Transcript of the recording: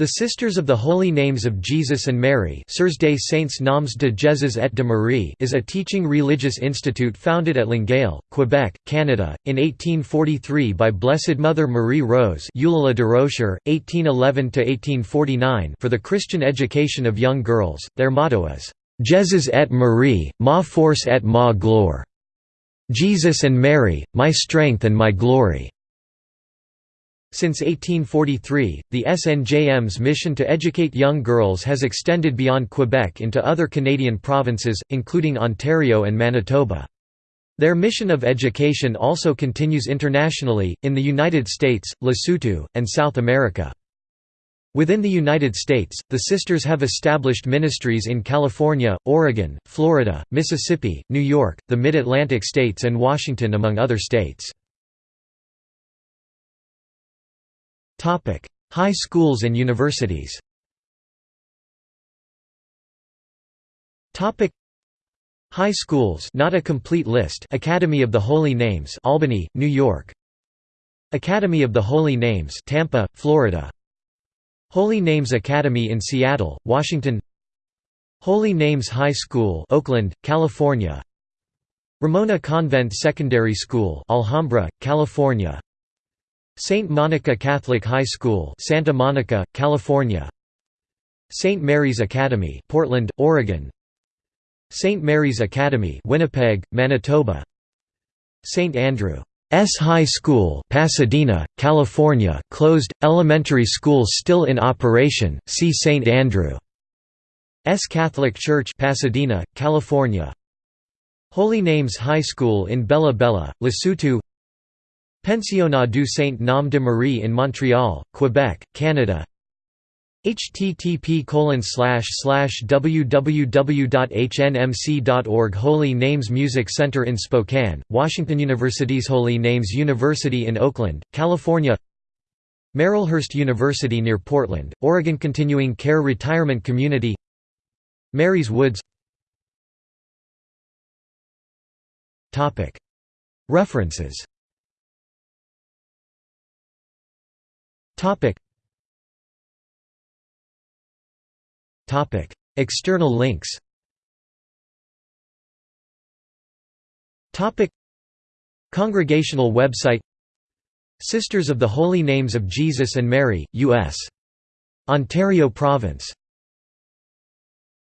The Sisters of the Holy Names of Jesus and Mary des Saints Noms de Jésus et de Marie is a teaching religious institute founded at Longueuil, Quebec, Canada, in 1843 by Blessed Mother Marie Rose Eulalie Durocher, 1811–1849 for the Christian education of young girls. Their motto is, "'Jésus et Marie, ma force et ma gloire' Jesus and Mary, my strength and my glory. Since 1843, the SNJM's mission to educate young girls has extended beyond Quebec into other Canadian provinces, including Ontario and Manitoba. Their mission of education also continues internationally, in the United States, Lesotho, and South America. Within the United States, the Sisters have established ministries in California, Oregon, Florida, Mississippi, New York, the Mid-Atlantic states and Washington among other states. Topic: High schools and universities. Topic: High schools, not a complete list. Academy of the Holy Names, Albany, New York. Academy of the Holy Names, Tampa, Florida. Holy Names Academy in Seattle, Washington. Holy Names High School, Oakland, California. Ramona Convent Secondary School, Alhambra, California. St. Monica Catholic High School Santa Monica, California St. Mary's Academy Portland, Oregon St. Mary's Academy Winnipeg, Manitoba St. Andrew S. High School Pasadena, California closed, elementary school still in operation, see St. Andrew S. Catholic Church Pasadena, California Holy Names High School in Bella Bella, Lesotho Pensionnat du Saint-Nom de Marie in Montreal, Quebec, Canada. Http www.hnmc.org Holy Names Music Center in Spokane, Washington University's Holy Names University in Oakland, California. Marylhurst University near Portland, Oregon Continuing Care Retirement Community. Mary's Woods. References Topic. Topic. External links Topic. Congregational website Sisters of the Holy Names of Jesus and Mary, U.S. Ontario Province